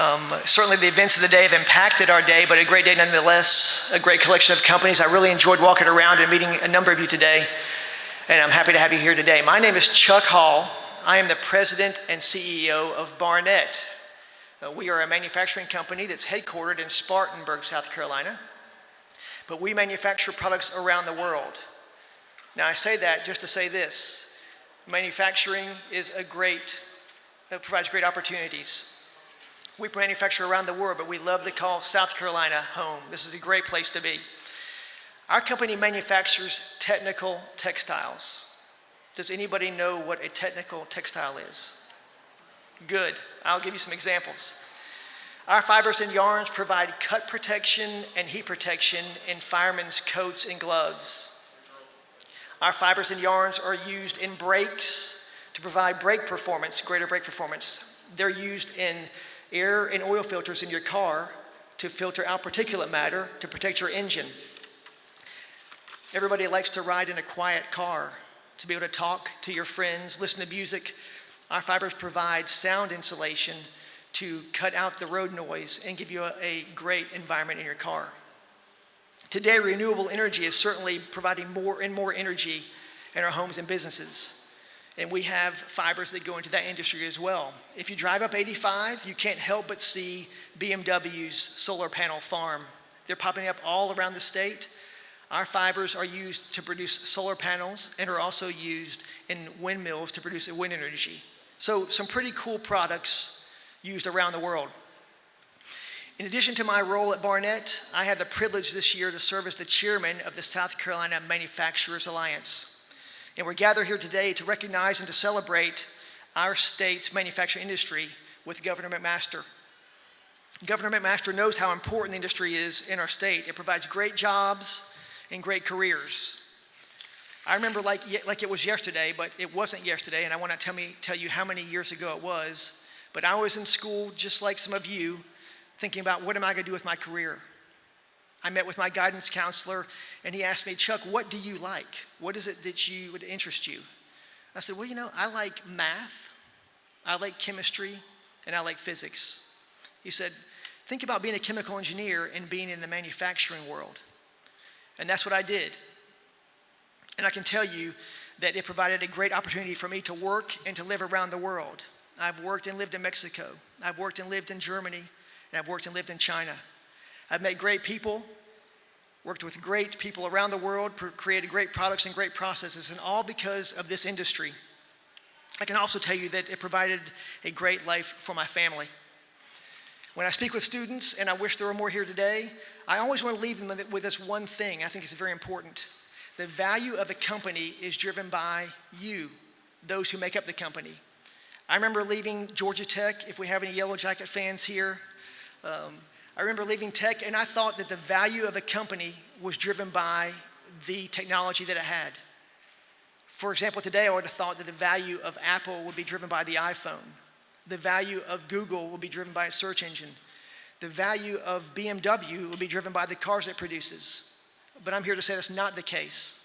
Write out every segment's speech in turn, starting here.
Um, certainly the events of the day have impacted our day, but a great day nonetheless, a great collection of companies. I really enjoyed walking around and meeting a number of you today, and I'm happy to have you here today. My name is Chuck Hall. I am the president and CEO of Barnet. Uh, we are a manufacturing company that's headquartered in Spartanburg, South Carolina, but we manufacture products around the world. Now I say that just to say this, manufacturing is a great, it provides great opportunities. We manufacture around the world, but we love to call South Carolina home. This is a great place to be. Our company manufactures technical textiles. Does anybody know what a technical textile is? Good. I'll give you some examples. Our fibers and yarns provide cut protection and heat protection in firemen's coats and gloves. Our fibers and yarns are used in brakes to provide brake performance, greater brake performance. They're used in air and oil filters in your car to filter out particulate matter to protect your engine. Everybody likes to ride in a quiet car, to be able to talk to your friends, listen to music. Our fibers provide sound insulation to cut out the road noise and give you a, a great environment in your car. Today, renewable energy is certainly providing more and more energy in our homes and businesses. And we have fibers that go into that industry as well. If you drive up 85, you can't help but see BMW's solar panel farm. They're popping up all around the state. Our fibers are used to produce solar panels and are also used in windmills to produce wind energy. So some pretty cool products used around the world. In addition to my role at Barnet, I have the privilege this year to serve as the chairman of the South Carolina Manufacturers Alliance. And we're gathered here today to recognize and to celebrate our state's manufacturing industry with Governor McMaster. Governor McMaster knows how important the industry is in our state. It provides great jobs and great careers. I remember like, like it was yesterday, but it wasn't yesterday, and I want to tell, me, tell you how many years ago it was. But I was in school, just like some of you, thinking about what am I going to do with my career? I met with my guidance counselor and he asked me, Chuck, what do you like? What is it that you would interest you? I said, well, you know, I like math, I like chemistry, and I like physics. He said, think about being a chemical engineer and being in the manufacturing world. And that's what I did. And I can tell you that it provided a great opportunity for me to work and to live around the world. I've worked and lived in Mexico. I've worked and lived in Germany. And I've worked and lived in China. I've met great people, worked with great people around the world, created great products and great processes, and all because of this industry. I can also tell you that it provided a great life for my family. When I speak with students, and I wish there were more here today, I always want to leave them with this one thing I think it's very important. The value of a company is driven by you, those who make up the company. I remember leaving Georgia Tech, if we have any Yellow Jacket fans here, um, I remember leaving tech and I thought that the value of a company was driven by the technology that it had. For example, today I would have thought that the value of Apple would be driven by the iPhone. The value of Google would be driven by its search engine. The value of BMW would be driven by the cars it produces. But I'm here to say that's not the case.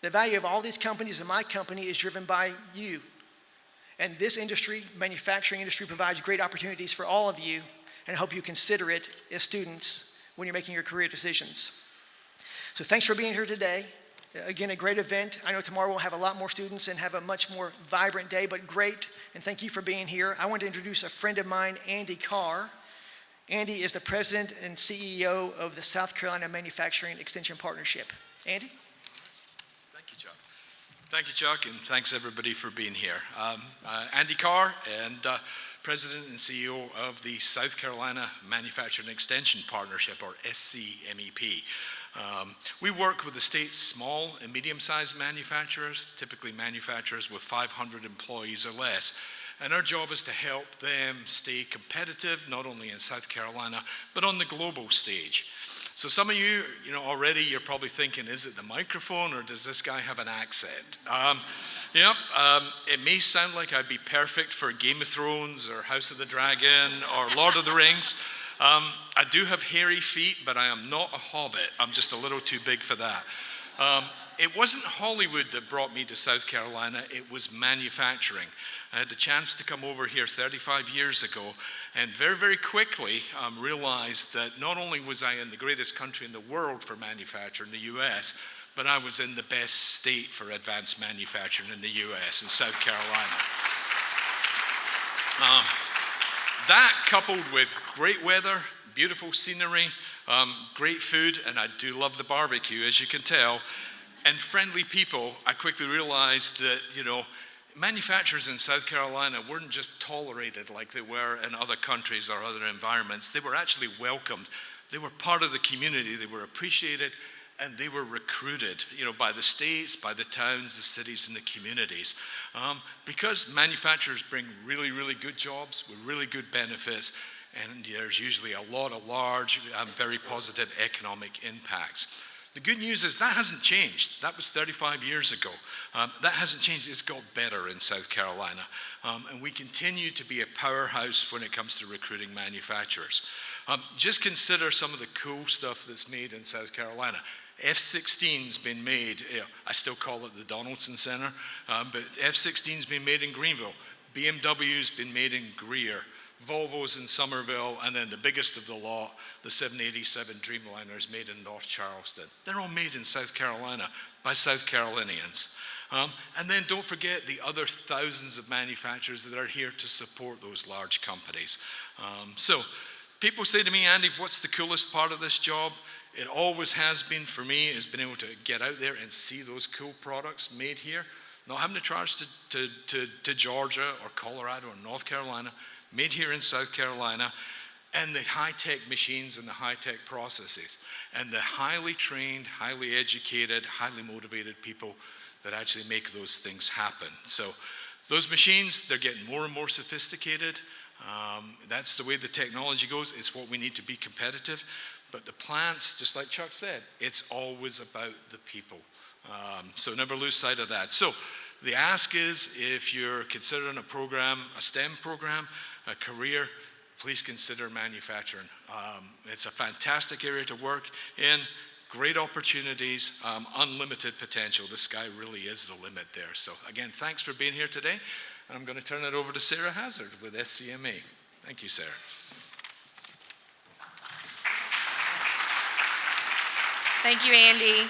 The value of all these companies and my company is driven by you. And this industry, manufacturing industry, provides great opportunities for all of you and hope you consider it as students when you're making your career decisions. So thanks for being here today. Again, a great event. I know tomorrow we'll have a lot more students and have a much more vibrant day, but great, and thank you for being here. I want to introduce a friend of mine, Andy Carr. Andy is the president and CEO of the South Carolina Manufacturing Extension Partnership. Andy? Thank you, Chuck. Thank you, Chuck, and thanks everybody for being here. Um, uh, Andy Carr, and uh, President and CEO of the South Carolina Manufacturing Extension Partnership, or SCMEP. Um, we work with the state's small and medium-sized manufacturers, typically manufacturers with 500 employees or less. And our job is to help them stay competitive, not only in South Carolina, but on the global stage. So some of you, you know, already you're probably thinking, is it the microphone or does this guy have an accent? Um, Yep, um, it may sound like I'd be perfect for Game of Thrones or House of the Dragon or Lord of the Rings. Um, I do have hairy feet, but I am not a hobbit. I'm just a little too big for that. Um, it wasn't Hollywood that brought me to South Carolina, it was manufacturing. I had the chance to come over here 35 years ago and very, very quickly um, realized that not only was I in the greatest country in the world for manufacturing, the US, but I was in the best state for advanced manufacturing in the US, in South Carolina. Um, that coupled with great weather, beautiful scenery, um, great food, and I do love the barbecue, as you can tell, and friendly people, I quickly realized that, you know, manufacturers in South Carolina weren't just tolerated like they were in other countries or other environments. They were actually welcomed. They were part of the community. They were appreciated and they were recruited, you know, by the states, by the towns, the cities, and the communities. Um, because manufacturers bring really, really good jobs with really good benefits, and there's usually a lot of large, um, very positive economic impacts. The good news is that hasn't changed. That was 35 years ago. Um, that hasn't changed. It's got better in South Carolina. Um, and we continue to be a powerhouse when it comes to recruiting manufacturers. Um, just consider some of the cool stuff that's made in South Carolina. F-16's been made, I still call it the Donaldson Center, um, but F-16's been made in Greenville. BMW's been made in Greer. Volvo's in Summerville, and then the biggest of the lot, the 787 Dreamliner, is made in North Charleston. They're all made in South Carolina by South Carolinians. Um, and then don't forget the other thousands of manufacturers that are here to support those large companies. Um, so people say to me, Andy, what's the coolest part of this job? It always has been for me, is being able to get out there and see those cool products made here. Not having to charge to, to, to, to Georgia or Colorado or North Carolina, made here in South Carolina, and the high-tech machines and the high-tech processes, and the highly trained, highly educated, highly motivated people that actually make those things happen. So those machines, they're getting more and more sophisticated. Um, that's the way the technology goes. It's what we need to be competitive. But the plants, just like Chuck said, it's always about the people. Um, so never lose sight of that. So the ask is if you're considering a program, a STEM program, a career, please consider manufacturing. Um, it's a fantastic area to work in, great opportunities, um, unlimited potential. The sky really is the limit there. So again, thanks for being here today. And I'm going to turn it over to Sarah Hazard with SCMA. Thank you, Sarah. Thank you, Andy.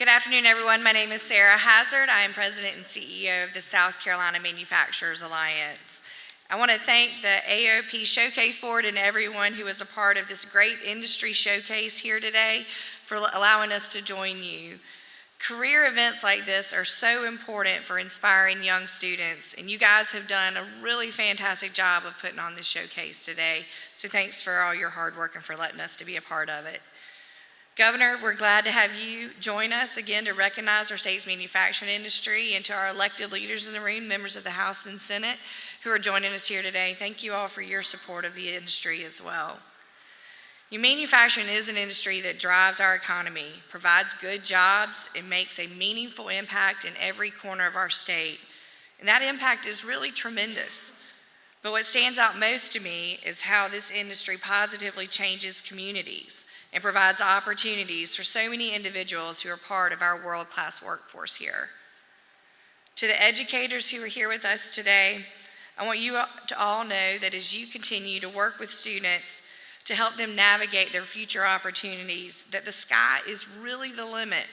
Good afternoon, everyone. My name is Sarah Hazard. I am President and CEO of the South Carolina Manufacturers Alliance. I want to thank the AOP Showcase Board and everyone who is a part of this great industry showcase here today for allowing us to join you. Career events like this are so important for inspiring young students, and you guys have done a really fantastic job of putting on this showcase today. So thanks for all your hard work and for letting us to be a part of it. Governor, we're glad to have you join us again to recognize our state's manufacturing industry and to our elected leaders in the room, members of the House and Senate who are joining us here today. Thank you all for your support of the industry as well. Manufacturing is an industry that drives our economy, provides good jobs, and makes a meaningful impact in every corner of our state. And that impact is really tremendous. But what stands out most to me is how this industry positively changes communities and provides opportunities for so many individuals who are part of our world-class workforce here. To the educators who are here with us today, I want you to all know that as you continue to work with students to help them navigate their future opportunities, that the sky is really the limit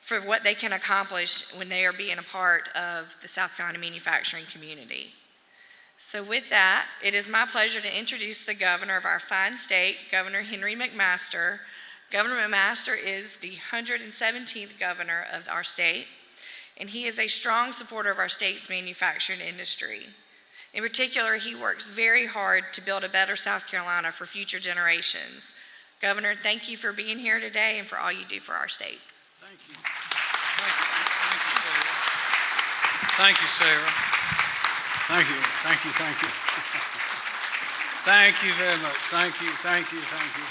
for what they can accomplish when they are being a part of the South Carolina manufacturing community. So with that, it is my pleasure to introduce the governor of our fine state, Governor Henry McMaster. Governor McMaster is the 117th governor of our state, and he is a strong supporter of our state's manufacturing industry. In particular, he works very hard to build a better South Carolina for future generations. Governor, thank you for being here today and for all you do for our state. Thank you. Thank you, Sarah. Thank you, thank you, thank you. thank you very much. Thank you, thank you, thank you.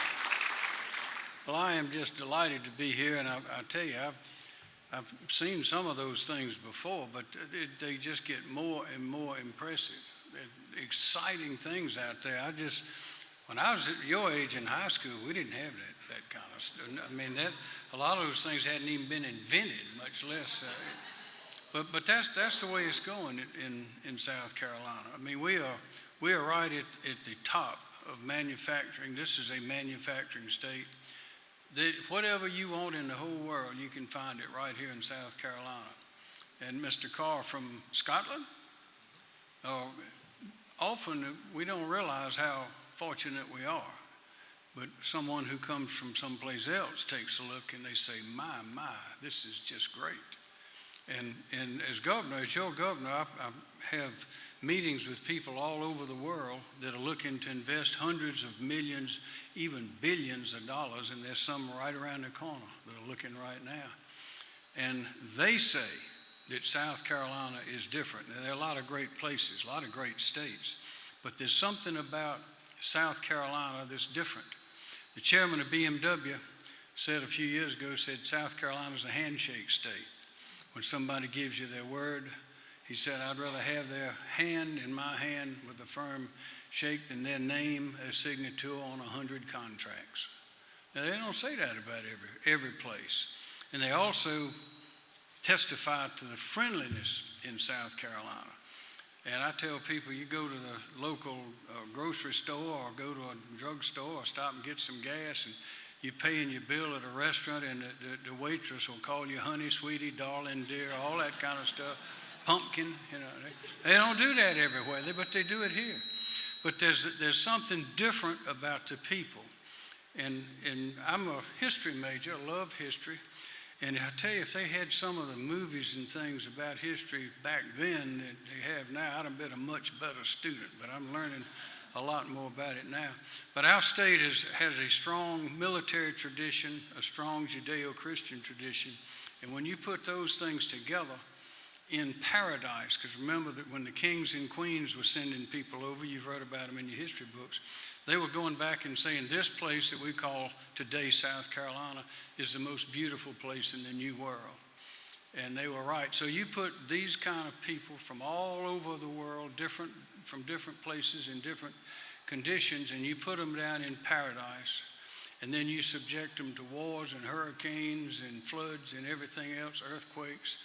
Well, I am just delighted to be here, and I, I tell you, I've, I've seen some of those things before, but they just get more and more impressive exciting things out there. I just, when I was your age in high school, we didn't have that, that kind of stuff. I mean, that, a lot of those things hadn't even been invented, much less. Uh, But, but that's, that's the way it's going in, in, South Carolina. I mean, we are, we are right at, at the top of manufacturing. This is a manufacturing state. The, whatever you want in the whole world, you can find it right here in South Carolina. And Mr. Carr from Scotland, uh, often we don't realize how fortunate we are. But someone who comes from someplace else takes a look and they say, my, my, this is just great. And, and as governor, as your governor, I, I have meetings with people all over the world that are looking to invest hundreds of millions, even billions of dollars, and there's some right around the corner that are looking right now. And they say that South Carolina is different. There are a lot of great places, a lot of great states, but there's something about South Carolina that's different. The chairman of BMW said a few years ago, said South Carolina is a handshake state. When somebody gives you their word, he said, I'd rather have their hand in my hand with a firm shake than their name as signature on a hundred contracts. Now, they don't say that about every, every place. And they also testify to the friendliness in South Carolina. And I tell people, you go to the local uh, grocery store or go to a drugstore or stop and get some gas and you're paying your bill at a restaurant and the, the, the waitress will call you honey, sweetie, darling, dear, all that kind of stuff. Pumpkin, you know. They, they don't do that everywhere, but they do it here. But there's, there's something different about the people. And, and I'm a history major, I love history. And I tell you, if they had some of the movies and things about history back then that they have now, I'd have been a much better student. But I'm learning a lot more about it now. But our state is, has a strong military tradition, a strong Judeo Christian tradition. And when you put those things together in paradise, because remember that when the kings and queens were sending people over, you've read about them in your history books, they were going back and saying, This place that we call today South Carolina is the most beautiful place in the New World. And they were right. So you put these kind of people from all over the world, different, from different places in different conditions, and you put them down in paradise. And then you subject them to wars and hurricanes and floods and everything else, earthquakes.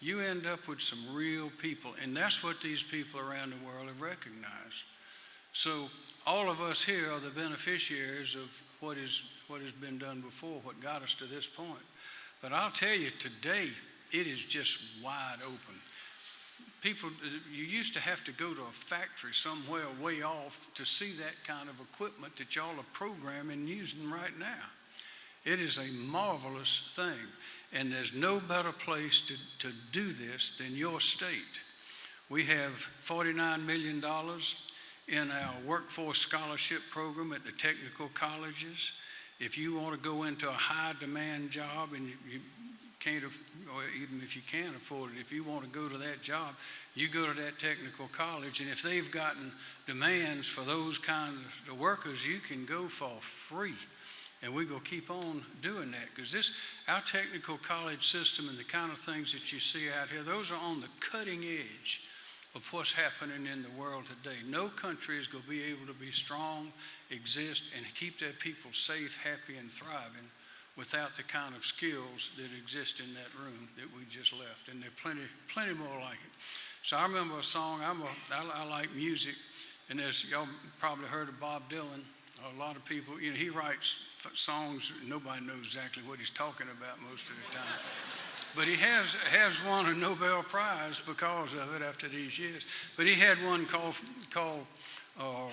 You end up with some real people. And that's what these people around the world have recognized. So all of us here are the beneficiaries of what, is, what has been done before, what got us to this point. But I'll tell you, today, it is just wide open. People, you used to have to go to a factory somewhere way off to see that kind of equipment that y'all are programming and using right now. It is a marvelous thing, and there's no better place to, to do this than your state. We have $49 million in our workforce scholarship program at the technical colleges. If you want to go into a high demand job and you, you can't, or even if you can't afford it, if you want to go to that job, you go to that technical college. And if they've gotten demands for those kinds of workers, you can go for free. And we're going to keep on doing that because this, our technical college system and the kind of things that you see out here, those are on the cutting edge of what's happening in the world today. No country is going to be able to be strong, exist, and keep their people safe, happy, and thriving without the kind of skills that exist in that room that we just left. And there are plenty, plenty more like it. So I remember a song, I'm a, I, I like music, and as y'all probably heard of Bob Dylan, a lot of people, you know, he writes songs, nobody knows exactly what he's talking about most of the time. But he has, has won a Nobel Prize because of it after these years. But he had one called, called uh,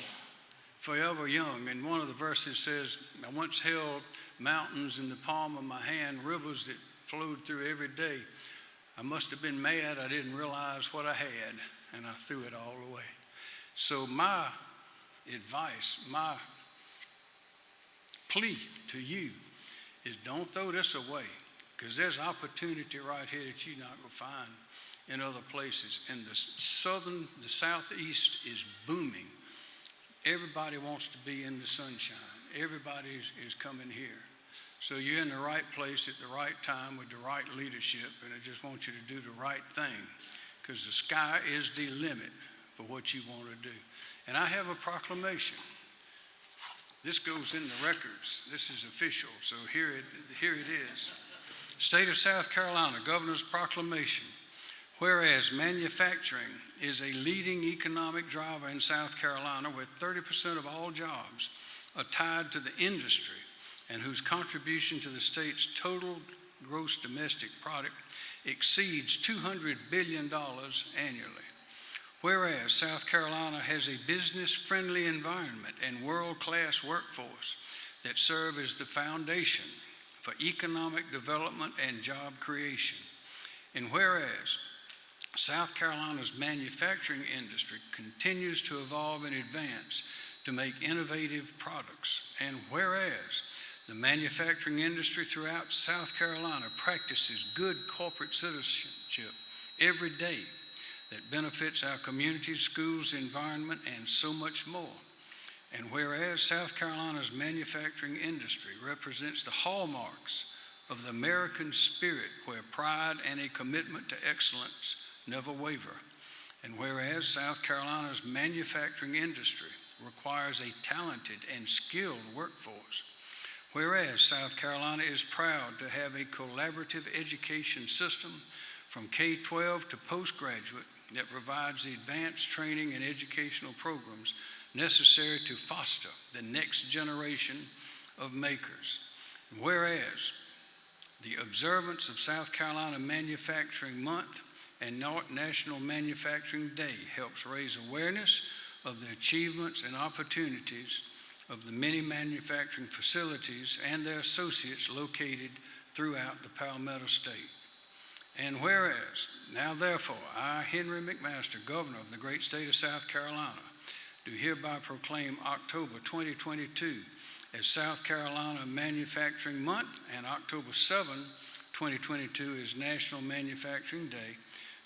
Forever Young, and one of the verses says, I once held mountains in the palm of my hand, rivers that flowed through every day. I must have been mad, I didn't realize what I had, and I threw it all away. So, my advice, my plea to you is don't throw this away because there's opportunity right here that you're not going to find in other places. And the southern, the southeast is booming. Everybody wants to be in the sunshine. Everybody is, coming here. So you're in the right place at the right time with the right leadership, and I just want you to do the right thing because the sky is the limit for what you want to do. And I have a proclamation. This goes in the records. This is official, so here it, here it is. State of South Carolina, Governor's Proclamation. Whereas manufacturing is a leading economic driver in South Carolina, with 30% of all jobs are tied to the industry and whose contribution to the state's total gross domestic product exceeds $200 billion annually. Whereas South Carolina has a business-friendly environment and world-class workforce that serve as the foundation for economic development and job creation. And whereas South Carolina's manufacturing industry continues to evolve and advance to make innovative products. And whereas the manufacturing industry throughout South Carolina practices good corporate citizenship every day that benefits our communities, schools, environment, and so much more. And whereas South Carolina's manufacturing industry represents the hallmarks of the American spirit where pride and a commitment to excellence never waver. And whereas South Carolina's manufacturing industry requires a talented and skilled workforce, whereas South Carolina is proud to have a collaborative education system from K 12 to postgraduate that provides the advanced training and educational programs necessary to foster the next generation of makers. Whereas the observance of South Carolina Manufacturing Month and Na- National Manufacturing Day helps raise awareness of the achievements and opportunities of the many manufacturing facilities and their associates located throughout the Palmetto State. And whereas, now therefore, I, Henry McMaster, Governor of the great state of South Carolina, do hereby proclaim October 2022 as South Carolina Manufacturing Month and October 7, 2022 is National Manufacturing Day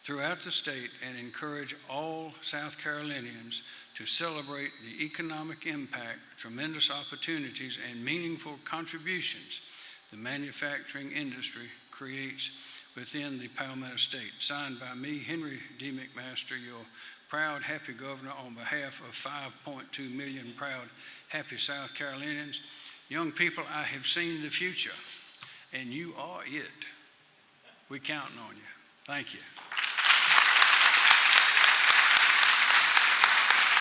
throughout the state and encourage all South Carolinians to celebrate the economic impact, tremendous opportunities, and meaningful contributions the manufacturing industry creates within the Palmetto State. Signed by me, Henry D. McMaster, your proud, happy governor, on behalf of 5.2 million proud, happy South Carolinians. Young people, I have seen the future, and you are it. We're counting on you. Thank you.